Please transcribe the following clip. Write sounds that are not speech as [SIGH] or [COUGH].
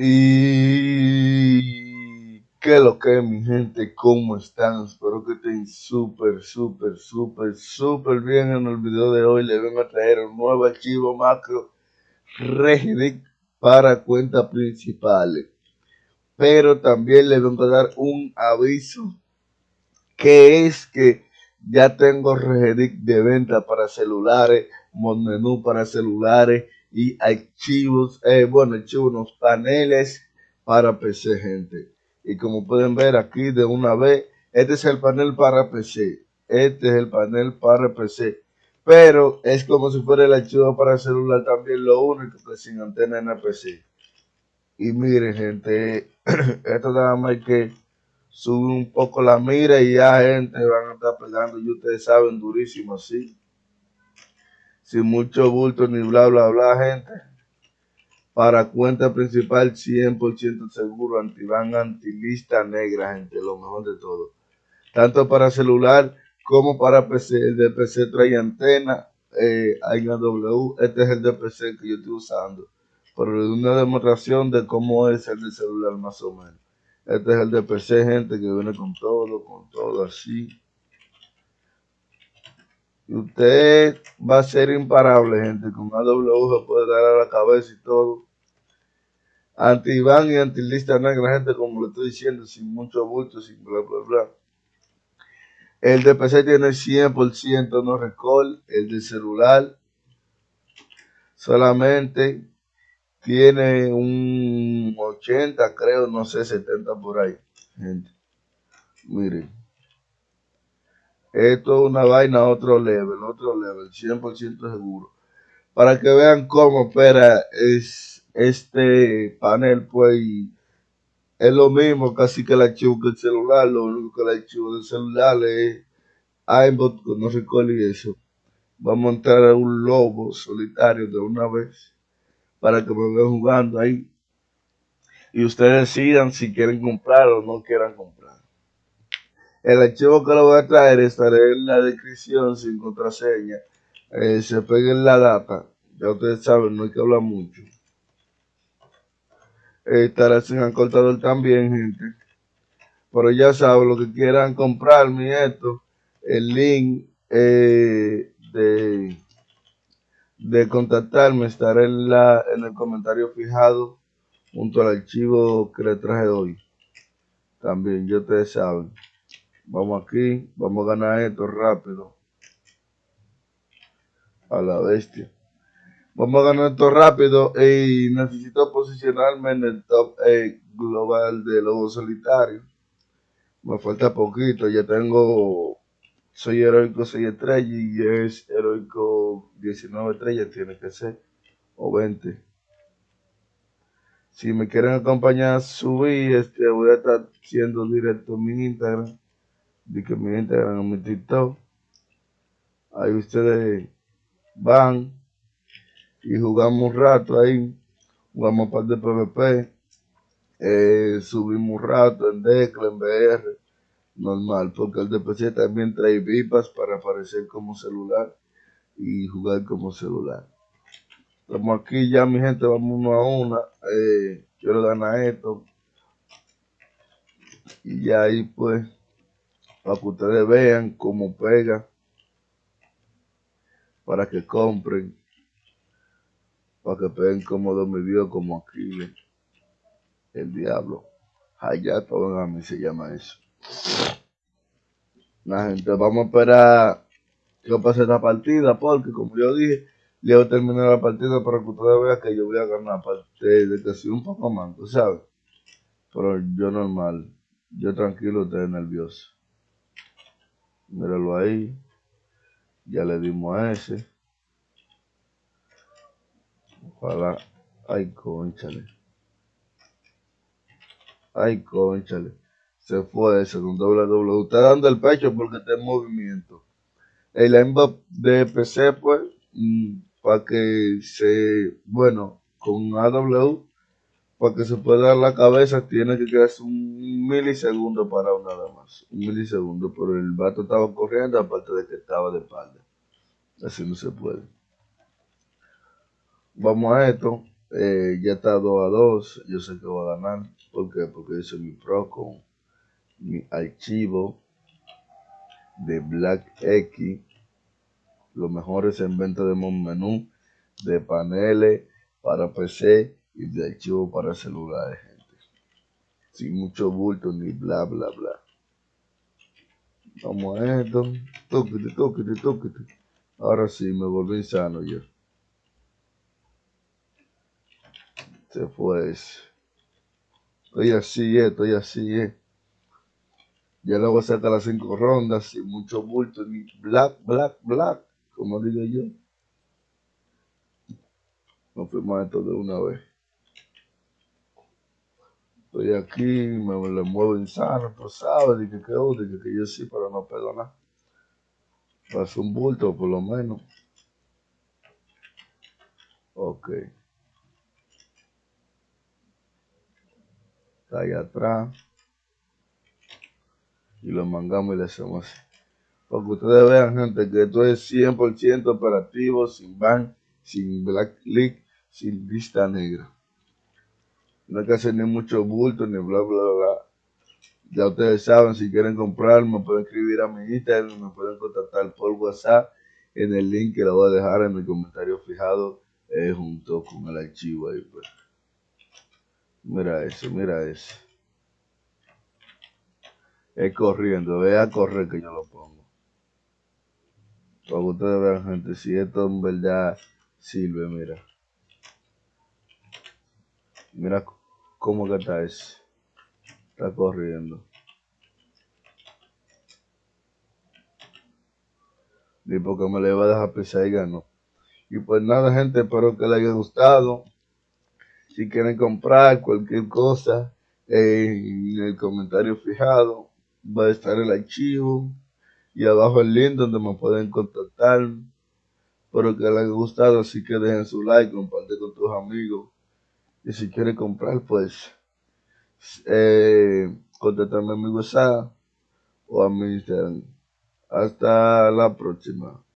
Y qué lo que mi gente, ¿cómo están? Espero que estén súper, súper, súper, súper bien. En el video de hoy les vengo a traer un nuevo archivo macro Regidic para cuentas principales. Pero también les vengo a dar un aviso que es que ya tengo Regidic de venta para celulares, menú para celulares y archivos, eh, bueno, archivos, unos paneles para PC, gente. Y como pueden ver aquí de una vez, este es el panel para PC. Este es el panel para PC. Pero es como si fuera el archivo para celular también, lo único que sin antena en la PC. Y miren, gente, [CLEARS THROAT] esto nada más que subir un poco la mira y ya gente van a estar pegando, y ustedes saben, durísimo así sin mucho bulto ni bla bla bla, gente. Para cuenta principal 100% seguro, antivan, antilista negra, gente, lo mejor de todo. Tanto para celular como para PC. El de PC trae antena, eh, W. Este es el de PC que yo estoy usando. Por una demostración de cómo es el de celular más o menos. Este es el de PC, gente, que viene con todo, con todo así. Usted va a ser imparable, gente. Con AW puede dar a la cabeza y todo. Anti-Iván y anti-lista negra, gente, como le estoy diciendo, sin mucho bulto, sin bla, bla, bla. El de PC tiene 100% no recall. El de celular solamente tiene un 80, creo, no sé, 70 por ahí, gente. Miren. Esto es una vaina otro level, otro level, 100% seguro. Para que vean cómo opera es este panel, pues es lo mismo casi que el archivo que el celular, lo único que el archivo del celular es con no recuerdo y eso. Vamos a entrar a un lobo solitario de una vez para que me vean jugando ahí. Y ustedes decidan si quieren comprar o no quieran comprar. El archivo que lo voy a traer estaré en la descripción sin contraseña. Eh, se pegue en la data. Ya ustedes saben, no hay que hablar mucho. Eh, estará sin acortador también, gente. Pero ya saben, lo que quieran comprarme esto, el link eh, de, de contactarme estará en, la, en el comentario fijado junto al archivo que le traje hoy. También, ya ustedes saben. Vamos aquí, vamos a ganar esto rápido. A la bestia. Vamos a ganar esto rápido y necesito posicionarme en el top global de los solitarios. Me falta poquito, ya tengo, soy heroico 6 estrellas y es heroico 19 estrellas, tiene que ser, o 20. Si me quieren acompañar a subir, este, voy a estar siendo directo en mi Instagram de que me integran a mi TikTok. Ahí ustedes van y jugamos un rato ahí. Jugamos un par de PvP. Eh, subimos un rato en Decla, en BR. Normal, porque el DPC también trae VIPAS para aparecer como celular y jugar como celular. Estamos aquí ya, mi gente, vamos uno a una. Eh, quiero ganar esto. Y ya ahí pues para que ustedes vean cómo pega, para que compren, para que peguen como me vio como aquí el diablo. Hayato, a mí se llama eso. La gente, vamos a esperar que pase esta partida, porque como yo dije, le voy a terminar la partida para que ustedes vean que yo voy a ganar parte de que soy un poco manco, ¿sabes? Pero yo normal, yo tranquilo, estoy nervioso. Míralo ahí. Ya le dimos a ese. Ojalá. Ay, conchale. Ay, conchale. Se fue ese con doble doble. Está dando el pecho porque está en movimiento. El aimbot de PC, pues, mm, para que se, bueno, con AW para que se pueda dar la cabeza tiene que quedarse un milisegundo para nada más. Un milisegundo, pero el vato estaba corriendo aparte de que estaba de espalda. Así no se puede. Vamos a esto. Eh, ya está 2 a 2. Yo sé que voy a ganar. ¿Por qué? Porque hice mi pro con mi archivo de Black X. Los mejores inventos de menú de paneles para PC y de archivo para celulares, gente. Sin mucho bulto ni bla, bla, bla. Vamos a esto. Tóquete, tóquete, tóquete. Ahora sí, me volví sano yo. Se fue Estoy así, eh, estoy así, eh. Ya luego sacar las cinco rondas sin mucho bulto, ni black, black, black, como digo yo. Nos esto de una vez. Estoy aquí, me le muevo insano, tú sabes, que, que, que yo sí, pero no perdonar. Pasó un bulto, por lo menos. Ok. Está ahí atrás. Y lo mangamos y le hacemos así. Para que ustedes vean, gente, que esto es 100% operativo, sin ban, sin black click, sin lista negra. No hay que hacer ni mucho bulto, ni bla, bla, bla. Ya ustedes saben, si quieren comprar, me pueden escribir a mi Instagram, me pueden contactar por WhatsApp en el link que lo voy a dejar en el comentario fijado eh, junto con el archivo ahí. Pues. Mira eso, mira eso. Es corriendo, vea a correr que yo lo pongo. Para que ustedes vean, gente, si esto en verdad sirve, mira. Mira cómo que está ese. Está corriendo. Ni porque me le va a dejar pisar y ganó. Y pues nada, gente, espero que les haya gustado. Si quieren comprar cualquier cosa, en el comentario fijado va a estar el archivo y abajo el link donde me pueden contactar. Espero que les haya gustado, así que dejen su like, comparte con tus amigos. Y si quieren comprar, pues eh, contáctame a mi WhatsApp o a mi Instagram. Hasta la próxima.